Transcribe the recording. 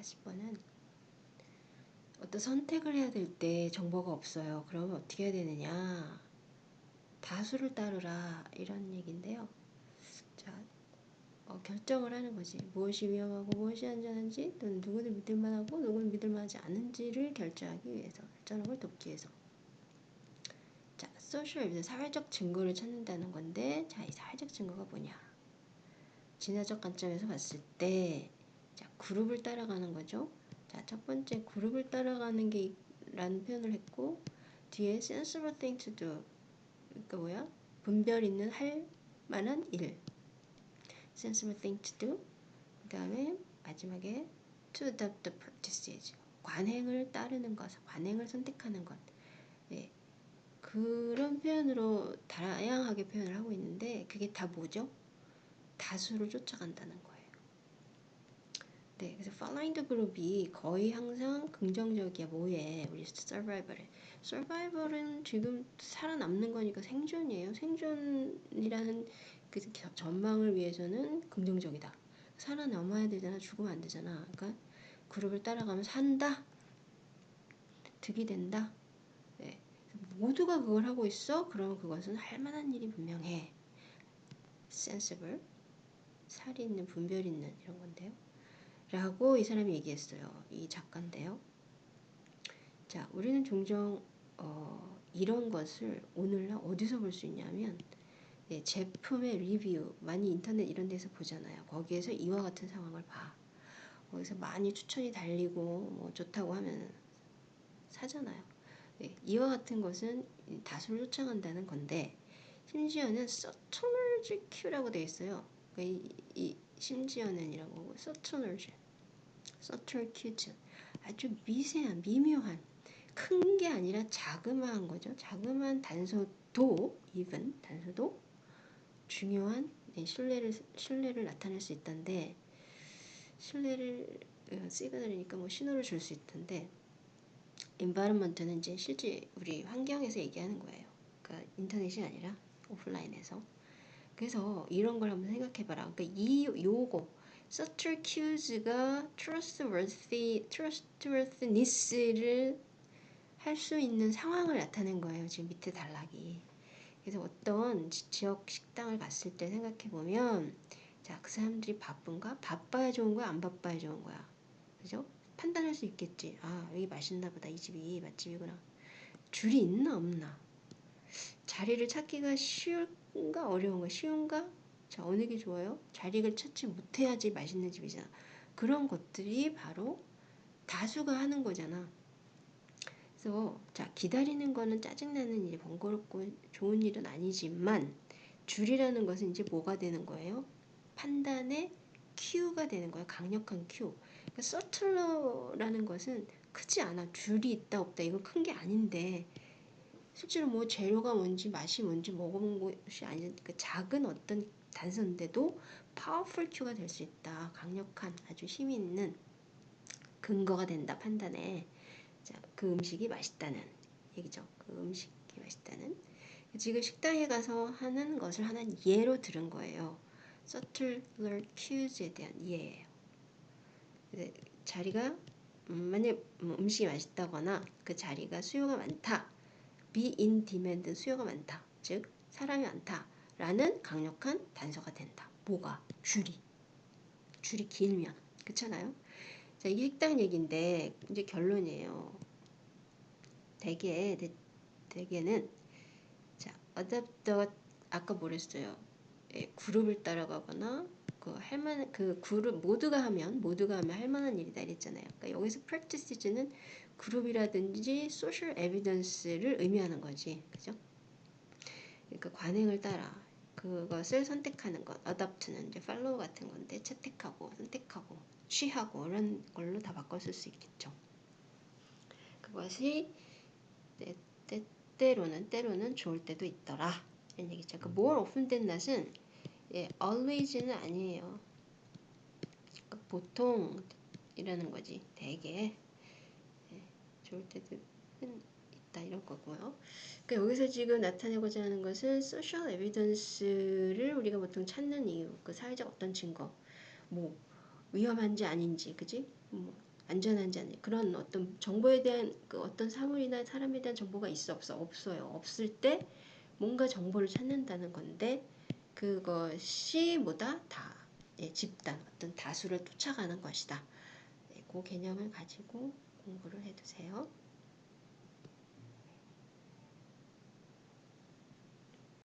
40번은 어떤 선택을 해야 될 때 정보가 없어요. 그러면 어떻게 해야 되느냐? 다수를 따르라 이런 얘기인데요. 자, 어, 결정을 하는 거지. 무엇이 위험하고 무엇이 안전한지 또는 누구를 믿을만하고 누구를 믿을만하지 않은지를 결정하기 위해서 걸 돕기 위해서 자, 소셜 에비던스 사회적 증거를 찾는다는 건데 자, 이 사회적 증거가 뭐냐? 진화적 관점에서 봤을 때 자, 그룹을 따라가는 거죠. 자, 첫 번째 그룹을 따라가는 게 라는 표현을 했고 뒤에 sensible thing to do 그러니까 뭐야? 분별 있는 할 만한 일 sensible thing to do 그 다음에 마지막에 to adopt the practices 관행을 따르는 것, 관행을 선택하는 것 예. 그런 표현으로 다양하게 표현을 하고 있는데 그게 다 뭐죠? 다수를 쫓아간다는 거예요. 네, 그래서 the group이 거의 항상 긍정적이야. 뭐에 우리 survival에. survival은 지금 살아남는 거니까 생존이에요. 생존이라는 그 전망을 위해서는 긍정적이다. 살아남아야 되잖아. 죽으면 안 되잖아. 그러니까 그룹을 따라가면 산다. 득이 된다. 네. 모두가 그걸 하고 있어? 그러면 그것은 할 만한 일이 분명해. sensible. 살이 있는 분별 있는 이런 건데요. 라고 이 사람이 얘기했어요. 이 작가인데요. 자, 우리는 종종 어, 이런 것을 오늘날 어디서 볼 수 있냐면 예, 제품의 리뷰 많이 인터넷 이런 데서 보잖아요. 거기에서 이와 같은 상황을 봐. 거기서 많이 추천이 달리고 뭐 좋다고 하면 사잖아요. 예, 이와 같은 것은 다수를 쫓아간다는 건데 심지어는 서투널지 큐라고 되어 있어요. 그러니까 이, 이 심지어는 이런 거고 서투널지 서툴큐즈 아주 미세한 미묘한 큰 게 아니라 자그마한 거죠. 자그마한 단서도 even 단서도 중요한 네, 신뢰를 신뢰를 나타낼 수 있던데 신뢰를 어, 시그널이니까 뭐 신호를 줄 수 있던데 environment는 이제 실제 우리 환경에서 얘기하는 거예요. 그러니까 인터넷이 아니라 오프라인에서. 그래서 이런 걸 한번 생각해봐라. 그러니까 이 요거 subtle cues가 trustworthy, trustworthiness를 할 수 있는 상황을 나타낸 거예요. 지금 밑에 단락이. 그래서 어떤 지역 식당을 갔을 때 생각해 보면 자, 그 사람들이 바쁜가? 바빠야 좋은 거야? 안 바빠야 좋은 거야? 그죠? 판단할 수 있겠지. 아, 여기 맛있나 보다. 이 집이 맛집이구나. 줄이 있나 없나? 자리를 찾기가 쉬운가 어려운가? 쉬운가? 자, 어느 게 좋아요? 자리를 찾지 못해야지 맛있는 집이잖아. 그런 것들이 바로 다수가 하는 거잖아. 그래서 자 기다리는 거는 짜증나는 일, 번거롭고 좋은 일은 아니지만 줄이라는 것은 이제 뭐가 되는 거예요? 판단의 cue가 되는 거예요. 강력한 큐. 그러니까 subtle라는 것은 크지 않아. 줄이 있다 없다 이건 큰 게 아닌데 실제로 뭐 재료가 뭔지 맛이 뭔지 먹어본 것이 아닌 그 작은 어떤 단서인데도 powerful cue가 될 수 있다. 강력한 아주 힘이 있는 근거가 된다 판단에 자, 그 음식이 맛있다는 얘기죠. 그 음식이 맛있다는 지금 식당에 가서 하는 것을 하나는 예로 들은 거예요. subtler cues에 대한 예예요. 자리가 음, 만약 뭐 음식이 맛있다거나 그 자리가 수요가 많다. be in demand 수요가 많다. 즉 사람이 많다. 라는 강력한 단서가 된다. 뭐가? 줄이. 줄이 길면. 그렇잖아요? 자, 이게 식당 얘기인데 이제 결론이에요. 대개 대개는 자, 어댑터 아까 뭐랬어요? 예, 그룹을 따라가거나 그 할만 그 그룹 모두가 하면 모두가 하면 할 만한 일이다 이랬잖아요. 그러니까 여기서 practice는 그룹이라든지 social evidence를 의미하는 거지. 그죠? 그러니까 관행을 따라 그것을 선택하는 것, adopt는 이제 follow 같은 건데 채택하고 선택하고 취하고 이런 걸로 다 바꿨을 수 있겠죠. 그것이 때, 때, 때로는 때로는 좋을 때도 있더라 이런 얘기죠. 그 more often than not은 예, always는 아니에요. 그러니까 보통이라는 거지. 대개 예, 좋을 때도 있다 이런 거고요. 그러니까 여기서 지금 나타내고자 하는 것은 소셜 에비던스를 우리가 보통 찾는 이유, 그 사회적 어떤 증거, 뭐 위험한지 아닌지, 그지? 뭐 안전한지 아니 그런 어떤 정보에 대한 그 어떤 사물이나 사람에 대한 정보가 있어 없어 없어요. 없을 때 뭔가 정보를 찾는다는 건데 그것이 뭐다 다 예, 집단 어떤 다수를 쫓아가는 것이다. 네, 그 개념을 가지고 공부를 해두세요.